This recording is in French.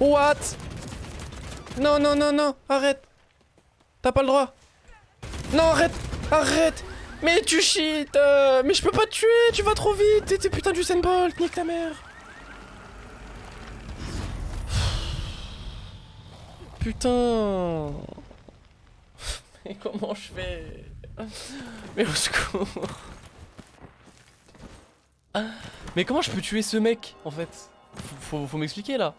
What? Non, non, non, non, arrête. T'as pas le droit. Non, arrête Arrête. Mais tu cheats euh, Mais je peux pas te tuer, tu vas trop vite. T'es putain du Bolt, nique ta mère. Putain. Mais comment je fais? Mais au secours. Mais comment je peux tuer ce mec, en fait? Faut, faut m'expliquer, là.